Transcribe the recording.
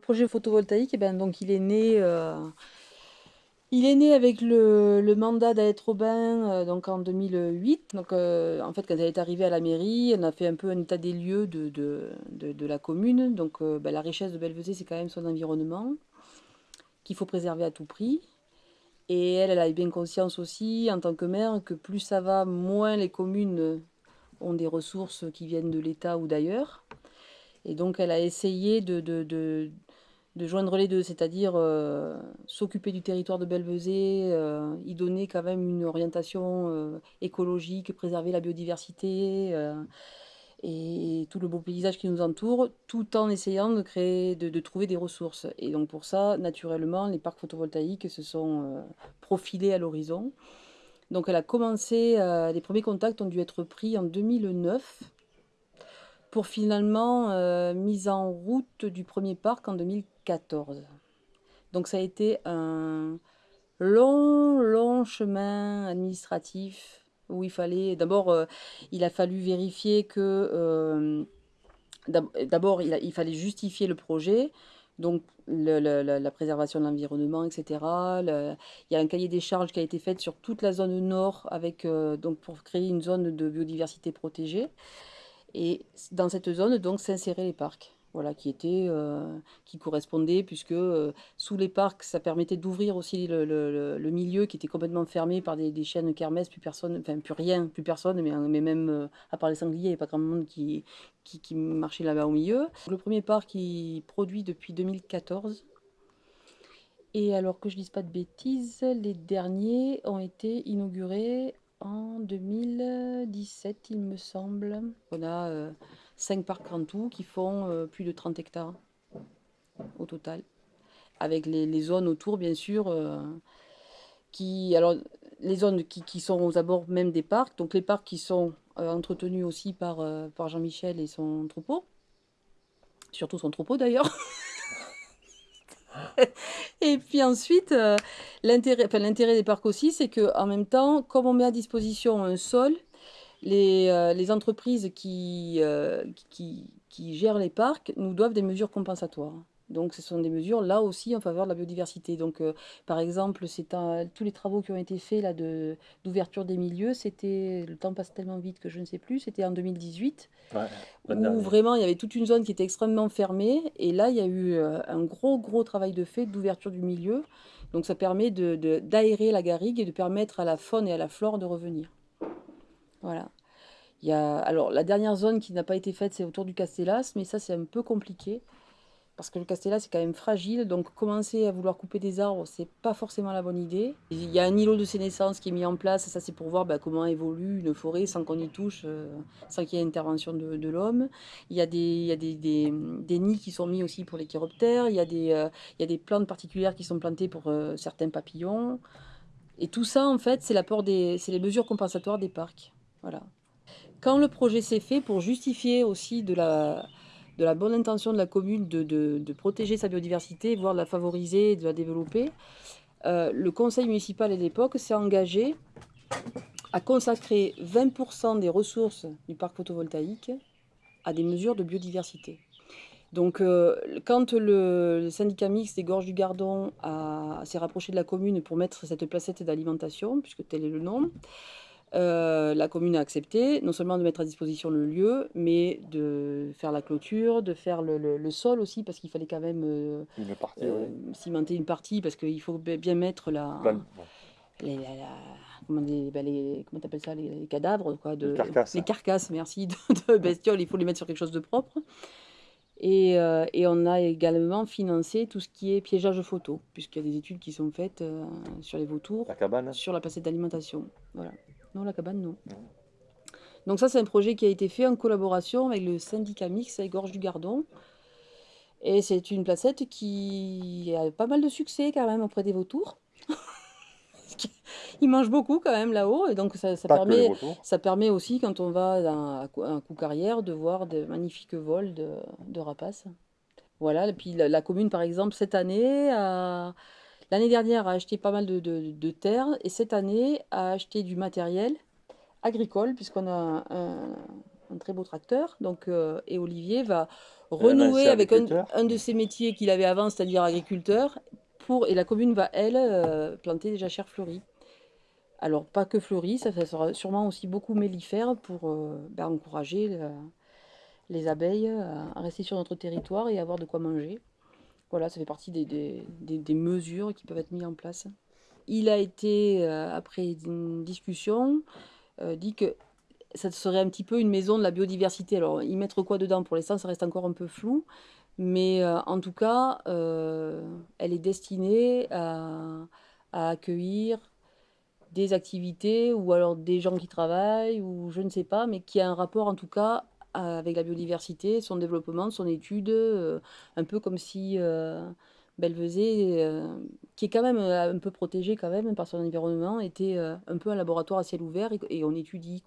projet photovoltaïque, eh ben, donc, il est né, euh, il est né avec le, le mandat d'Alet Robin euh, donc en 2008. Donc, euh, en fait, quand elle est arrivée à la mairie, on a fait un peu un état des lieux de, de, la commune. Donc, ben, la richesse de Belvezé, c'est quand même son environnement qu'il faut préserver à tout prix. Et elle, elle a bien conscience aussi, en tant que maire, que plus ça va, moins les communes ont des ressources qui viennent de l'État ou d'ailleurs. Et donc, elle a essayé de, de joindre les deux, c'est-à-dire euh, s'occuper du territoire de Belvezé, euh, y donner quand même une orientation euh, écologique, préserver la biodiversité et tout le beau paysage qui nous entoure, tout en essayant de créer, de, trouver des ressources. Et donc pour ça, naturellement, les parcs photovoltaïques se sont profilés à l'horizon. Donc elle a commencé, les premiers contacts ont dû être pris en 2009 pour finalement mise en route du premier parc en 2014. Donc ça a été un long, long chemin administratif où il fallait, d'abord, euh, il a fallu vérifier que, euh, d'abord, il, fallait justifier le projet, donc la préservation de l'environnement, etc. Il y a un cahier des charges qui a été fait sur toute la zone nord avec, euh, donc pour créer une zone de biodiversité protégée. Et dans cette zone, donc, s'inséraient les parcs. Voilà, qui était, euh, qui correspondait, puisque euh, sous les parcs, ça permettait d'ouvrir aussi le, le, milieu qui était complètement fermé par des, des chaînes kermesses, plus personne, enfin plus rien, plus personne, mais, mais même euh, à part les sangliers, il n'y avait pas grand monde qui, qui, qui marchait là-bas au milieu. Le premier parc, il produit depuis 2014. Et alors que je ne dise pas de bêtises, les derniers ont été inaugurés en 2017, il me semble. On a 5 parcs en tout qui font euh, plus de 30 hectares au total. Avec les, zones autour, bien sûr, euh, qui, alors, les zones qui, sont aux abords même des parcs. Donc les parcs qui sont euh, entretenus aussi par, Jean-Michel et son troupeau. Surtout son troupeau d'ailleurs. et puis ensuite, l'intérêt des parcs aussi, c'est qu'en même temps, comme on met à disposition un sol, les, euh, les entreprises qui, euh, qui, qui, gèrent les parcs nous doivent des mesures compensatoires. Donc ce sont des mesures là aussi en faveur de la biodiversité. Donc euh, par exemple, c'est tous les travaux qui ont été faits là de d'ouverture des milieux, c'était le temps passe tellement vite que je ne sais plus, c'était en 2018 ouais, où vraiment il y avait toute une zone qui était extrêmement fermée et là il y a eu un gros gros travail de fait d'ouverture du milieu. Donc ça permet de d'aérer la garrigue et de permettre à la faune et à la flore de revenir. Voilà. Il y a alors la dernière zone qui n'a pas été faite, c'est autour du Castellas, mais ça c'est un peu compliqué parce que le Castellas c'est quand même fragile, donc commencer à vouloir couper des arbres, c'est pas forcément la bonne idée. Il y a un îlot de sénescence qui est mis en place, ça c'est pour voir bah, comment évolue une forêt sans qu'on y touche, euh, sans qu'il y ait intervention de, l'homme. Il y a, des, nids qui sont mis aussi pour les chiroptères, il y a des, euh, plantes particulières qui sont plantées pour euh, certains papillons. Et tout ça, en fait, c'est c'est les mesures compensatoires des parcs. Quand le projet s'est fait, pour justifier aussi de la, bonne intention de la commune de, protéger sa biodiversité, voire de la favoriser, de la développer, euh, le conseil municipal à l'époque s'est engagé à consacrer 20% des ressources du parc photovoltaïque à des mesures de biodiversité. Donc, euh, quand le, syndicat mixte des Gorges du Gardon s'est rapproché de la commune pour mettre cette placette d'alimentation, puisque tel est le nom, euh, la commune a accepté non seulement de mettre à disposition le lieu, mais de faire la clôture, de faire le, le, le sol aussi, parce qu'il fallait quand même euh, une partie, euh, oui. cimenter une partie, parce qu'il faut bien mettre la... Plan, bon. les, la, la, comment les, ben les, comment ça les, les, cadavres quoi, de, les carcasses, les carcasses merci, de, de, bestioles, il faut les mettre sur quelque chose de propre. Et, et, on a également financé tout ce qui est piégeage photo, puisqu'il y a des études qui sont faites sur les vautours, la cabane. sur la placette d'alimentation. Voilà. Non, la cabane, non. Donc ça, c'est un projet qui a été fait en collaboration avec le syndicat mix avec Gorge du Gardon. Et c'est une placette qui a pas mal de succès quand même auprès des vautours. Ils mangent beaucoup quand même là-haut et donc ça, ça permet, ça permet aussi quand on va à un coup carrière de voir de magnifiques vols de, de rapaces. Voilà, et puis la, la, commune par exemple cette année a, L'année dernière a acheté pas mal de, de, de, terres et cette année a acheté du matériel agricole puisqu'on a un, un, très beau tracteur. Donc, euh, et Olivier va Un renouer avec un de ses métiers qu'il avait avant, c'est-à-dire agriculteur, pour et la commune va, elle, heu, planter des jachères fleuries. Alors pas que fleuries, ça ça sera sûrement aussi beaucoup mellifères pour, bah, encourager le les abeilles à rester sur notre territoire et avoir de quoi manger. Voilà, ça fait partie des des des mesures qui peuvent être mis en place. Il a été, heu, après une discussion, heu, dit que ça serait un petit peu une maison de la biodiversité. Alors y mettre quoi dedans? Pour l'instant, ça reste encore un peu flou, mais heu, en tout cas, elle est destinée à accueillir des activités ou alors des gens qui travaillent ou je ne sais pas, mais qui a un rapport en tout cas avec la biodiversité, son développement, son étude, heu, un peu comme si, faisait, heu qui est quand même, un peu protégée quand même par son environnement, était, un peu un laboratoire à ciel ouvert et on étudie.